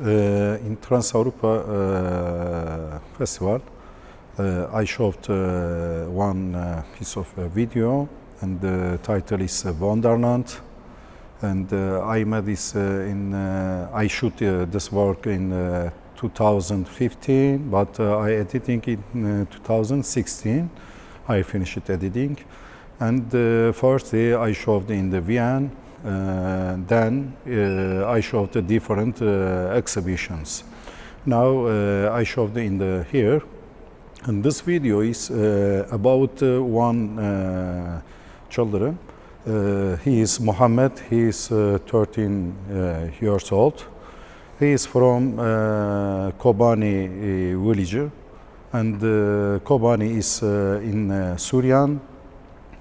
uh, in Trans Europa uh, Festival, uh, I showed one piece of video, and the title is Wonderland. And I made this in, I shoot this work in uh, 2015, but uh, I editing it in uh, 2016. I finished editing. And uh, first I showed in the Vienna, then uh, I showed the different uh, exhibitions. Now uh, I showed in the here, and this video is uh, about uh, one uh, children. Uh, he is Mohammed. He is uh, 13 uh, years old. He is from uh, Kobani uh, village, and uh, Kobani is uh, in uh, Syrian.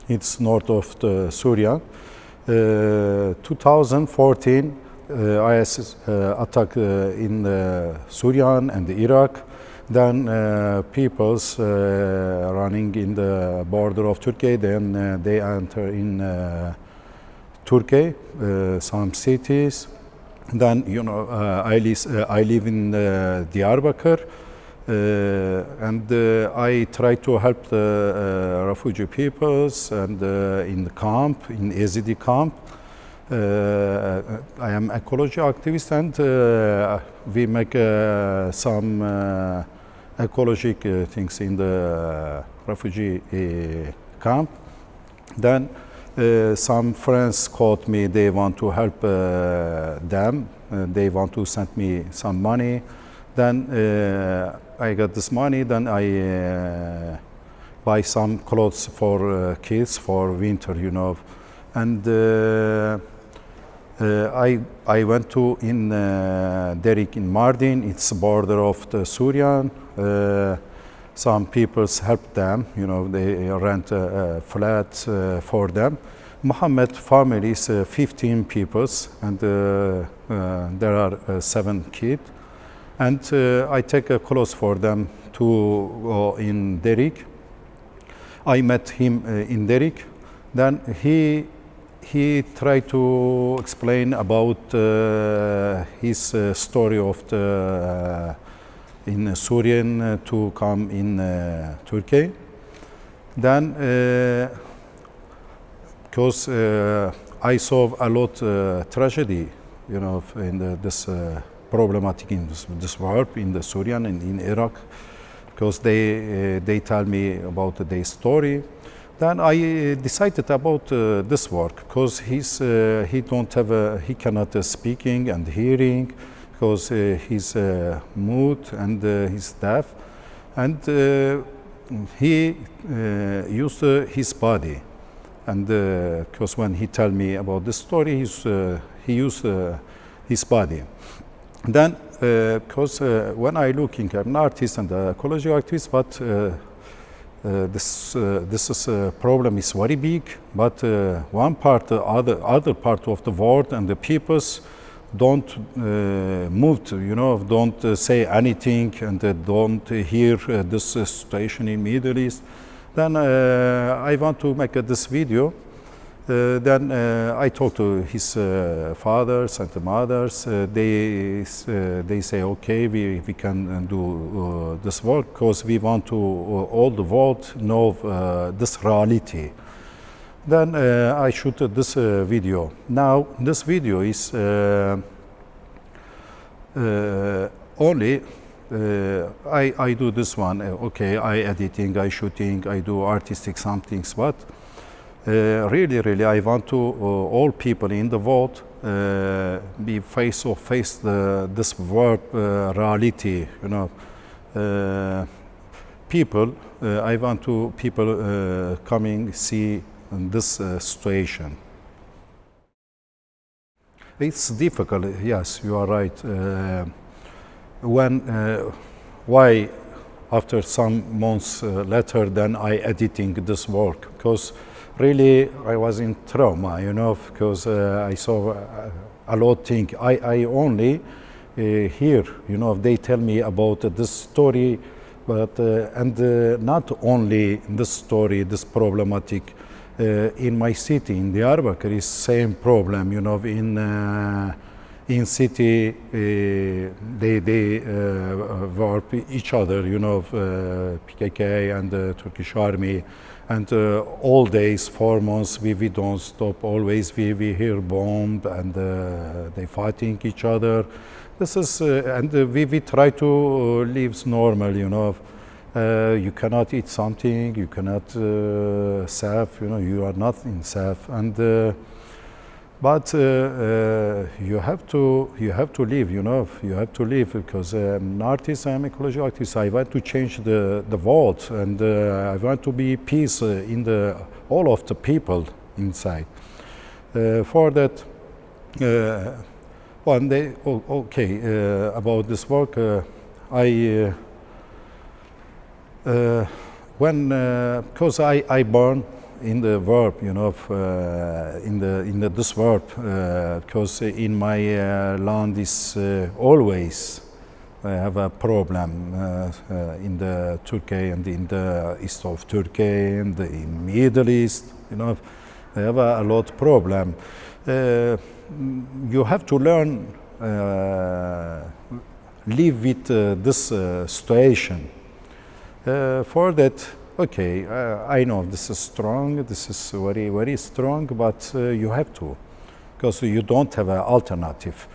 It's north of Syria. Uh, 2014 uh, IS uh, attack in Syrian and Iraq. Then uh, peoples uh, running in the border of Turkey. Then uh, they enter in Turkey, some cities. Then you know I, uh, I live in Diyarbakir. Uh, and uh, I try to help the uh, refugee peoples and uh, in the camp, in Ezidi camp. Uh, I am ecology activist and uh, we make uh, some uh, ecologic uh, things in the refugee uh, camp. Then uh, some friends called me, they want to help uh, them, uh, they want to send me some money. Then uh, I got this money, then I uh, buy some clothes for uh, kids for winter, you know. And uh, uh, I, I went to in uh, Derik in Mardin, it's border of the Syrian. Uh, some people help them, you know, they rent a, a flat uh, for them. Mohammed family is uh, 15 peoples and there are seven kids. And uh, I take a clothes for them to go in Derik. I met him uh, in Derik. Then he he tried to explain about uh, his uh, story of the uh, in Syrian uh, to come in uh, Turkey. Then, because uh, I saw a lot uh, tragedy, you know, in the, this uh, problematic in this, war in the Syrian and in Iraq, because they uh, they tell me about their story. Then I uh, decided about uh, this work because he's uh, he don't have a, he cannot speaking and hearing because he's mute and he's deaf, and he used his body, and because when he tell me about this story, he's, he used his body. Then, because uh, when I looking, I'm an artist and an ecology activist, but uh, uh, this uh, this is problem is very big. But uh, one part, uh, other other part of the world and the peoples don't uh, move, to, you know, don't uh, say anything and uh, don't hear uh, this uh, situation in Middle East. Then uh, I want to make uh, this video. Uh, then uh, I talk to his uh, fathers and the mothers. Uh, they uh, they say, okay, we, we can uh, do this work because we want to all the world know this reality. Then I shoot this video. Now this video is only uh, I, I do this one. Okay, I editing, I shooting, I do artistic some things, but really, really, I want to uh, all people in the world uh, be face to face the this world uh, reality. You know, uh, people. Uh, I want to people uh, coming see this uh, situation. It's difficult. Yes, you are right. Uh, when uh, why after some months uh, later then I editing this work because really I was in trauma, you know, because uh, I saw a, a lot thing. I, I only uh, hear, you know, they tell me about uh, this story, but uh, and uh, not only this story, this problematic. Uh, in my city, in Diyarbakir, is same problem, you know, in uh, in city, uh, they, they uh, each other, you know, uh, PKK and the Turkish army. And uh, all days, four months, we, we don't stop. Always we, we hear bomb and uh, they fighting each other. This is, uh, and we, we try to live normal, you know. you cannot eat something, you cannot safe, you know, you are not in safe. And but uh, uh, you have to you have to live you know you have to live because I'm an artist I'm ecology artist I want to change the the world and uh, I want to be peace uh, in the all of the people inside. Uh, for that uh, one day oh, okay about this work I when because I I born in the verb, you know, uh, in the in the this verb, because uh, in my uh, land is uh, always I have a problem uh, uh, in the Turkey and in the east of Turkey and the Middle East, you know, I have a, a lot problem. you have to learn live with this situation. for that, okay, uh, I know this is strong, this is very, very strong, but uh, you have to, because you don't have an alternative,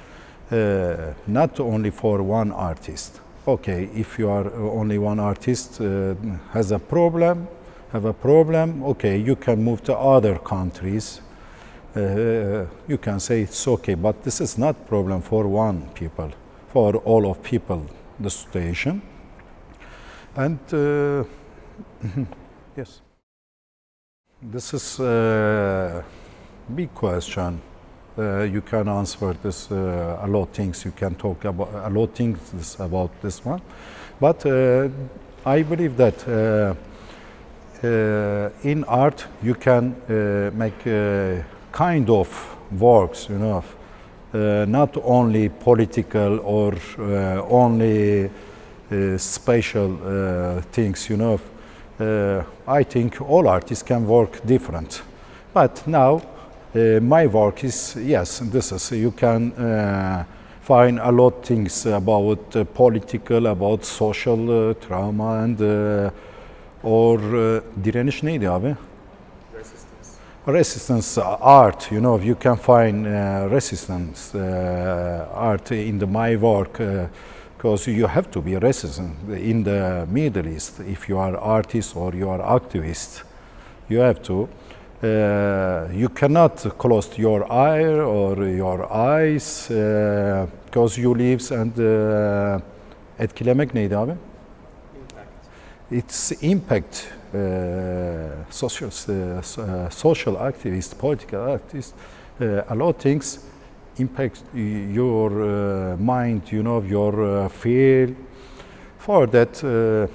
uh, not only for one artist. Okay, if you are only one artist uh, has a problem, have a problem, okay, you can move to other countries. Uh, you can say it's okay, but this is not problem for one people, for all of people, the situation. And uh, yes. This is a big question. Uh, you can answer this uh, a lot of things. You can talk about a lot things about this one, but uh, I believe that uh, uh, in art you can uh, make kind of works. You know, not only political or only special things. You know uh, I think all artists can work different. But now uh, my work is, yes, this is, you can uh, find a lot of things about uh, political, about social uh, trauma and uh, or direniş neydi abi? Resistance. Resistance art, you know, you can find resistance art in the my work because you have to be resistant in the Middle East. If you are artist or you are activist, you have to. Uh, you cannot close your eye or your eyes because uh, you live and uh, etkilemek neydi abi? Impact. It's impact. Uh, social, uh, social activists, political activists, uh, a lot of things impact your uh, mind, you know, your uh, feel. For that, uh,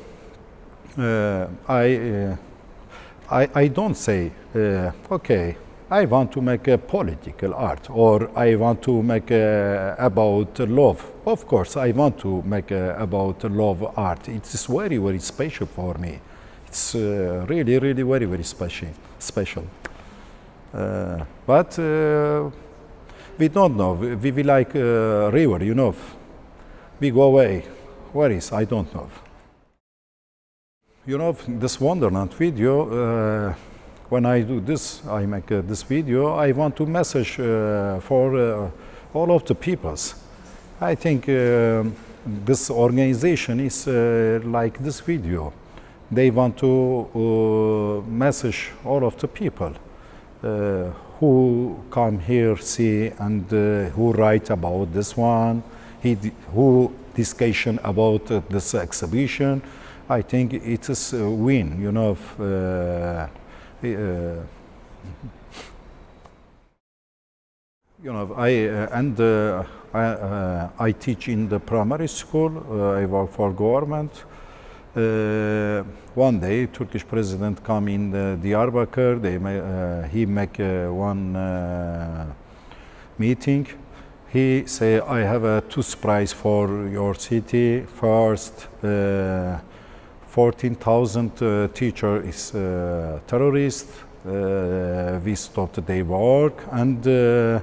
uh I, uh, I, I don't say, uh, okay, I want to make a political art or I want to make about love. Of course, I want to make about love art. It's very, very special for me. It's really, really very, very special. special. but we don't know. We, we like uh, river, you know. We go away. Where is? I don't know. You know, this Wonderland video, uh, when I do this, I make uh, this video, I want to message uh, for uh, all of the peoples. I think uh, this organization is like this video. They want to message all of the people who come here, see, and uh, who write about this one, he, who discussion about uh, this exhibition. I think it is a win, you know. Uh, uh you know, I uh, and I, I, teach in the primary school. I work for government. Uh, one day, Turkish president come in the Diyarbakir. They uh, he make uh, one uh, meeting. He say, I have a two surprise for your city. First, uh, 14,000 uh, teacher is terrorist. we stopped their work and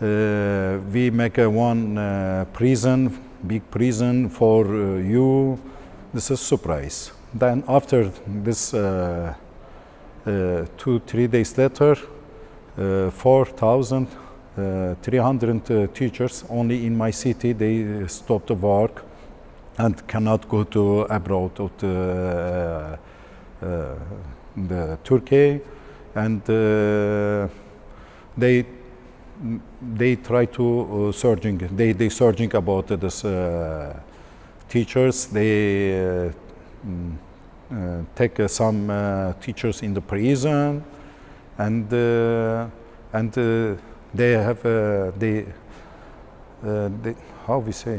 Uh, we make a one uh, prison, big prison for uh, you. This is surprise. Then after this, uh, uh, two three days later, uh, 4,000 uh, uh, teachers only in my city they stopped the work and cannot go to abroad of the, uh, uh, the Turkey and uh, they they try to uh, searching they they searching about this uh, teachers they uh, mm, uh, take uh, some teachers in the prison and and they have they, they how we say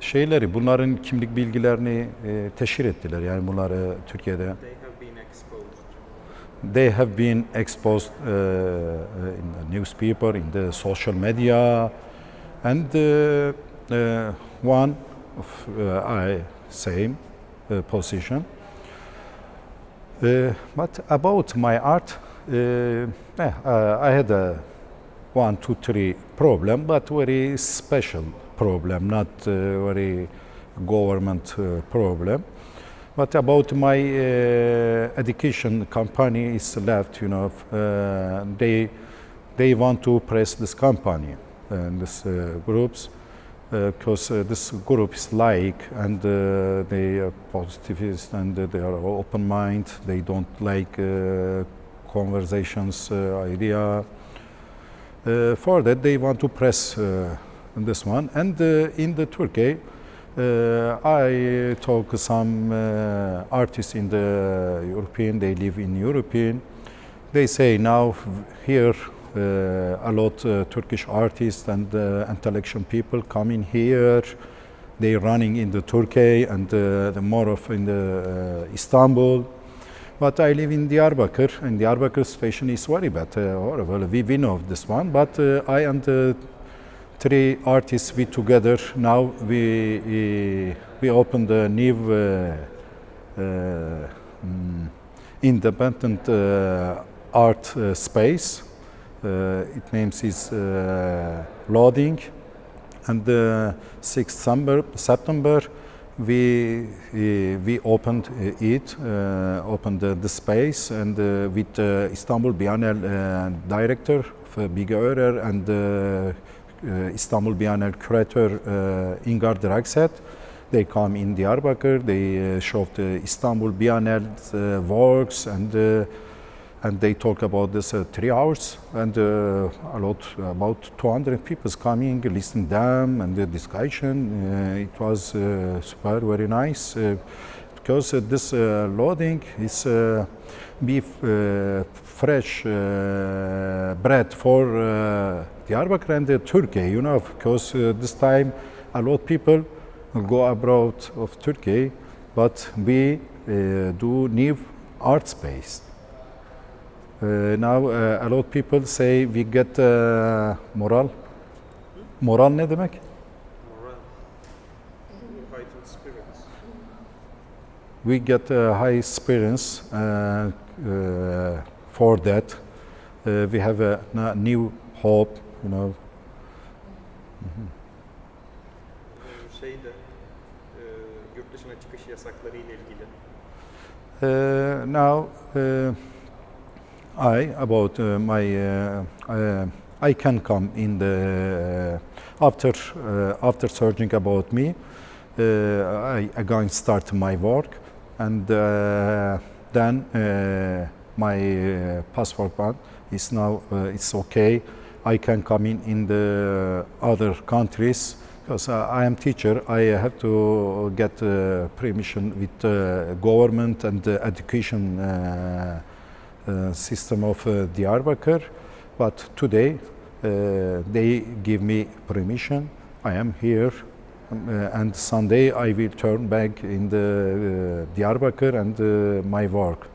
şeyleri bunların kimlik bilgilerini e, teşhir ettiler yani bunları Türkiye'de They have been exposed. they have been exposed uh, in the newspaper, in the social media, and uh, one of uh, I same uh, position. Uh, but about my art, uh, uh, I had a one, two, three problem, but very special problem, not uh, very government uh, problem. But about my uh, education company is left, you know, uh, they they want to press this company and this uh, groups because uh, this group is like and uh, they are positivist and they are open mind. They don't like uh, conversations uh, idea. Uh, for that, they want to press uh, this one. And uh, in the Turkey, uh, I talk some uh, artists in the European. They live in European. They say now here uh, a lot uh, Turkish artists and uh, intellectual people coming here. They running in the Turkey and uh, the more of in the uh, Istanbul. But I live in Diyarbakir, and Diyarbakir situation is very bad, uh, horrible. We, we know this one, but uh, I and three artists we together now we we, opened a new uh, uh, mm, independent uh, art uh, space. Uh, it names is uh, Loading, and the 6th September, we uh, we opened uh, it, uh, opened the, space, and uh, with uh, Istanbul Biennial uh, director Bige Örer and uh, uh, Istanbul Biennial curator uh, Ingar Dragset. They come in Diyarbakir. They uh, show the Istanbul Biennial uh, works and. And they talk about this uh, three hours and uh, a lot about 200 people coming listening them and the discussion. Uh, it was uh, super very nice uh, because this loading is beef fresh bread for uh, Diyarbakir and Turkey you know because this time a lot people go abroad of Turkey but we do new art space now uh, a lot of people say we get uh, moral. Moral ne demek? We get uh, high spirits uh, uh, for that. Uh, we have a new hope, you know. Ilgili. Uh, now uh, I about uh, my uh, uh, I can come in the uh, after uh, after searching about me uh, I again start my work and then my passport is now it's okay. I can come in in the other countries because I am teacher. I have to get uh, permission with uh, government and education uh, uh, system of uh, Diyarbakir but today uh, they give me permission. I am here uh, and Sunday I will turn back in the uh, Diyarbakir and uh, my work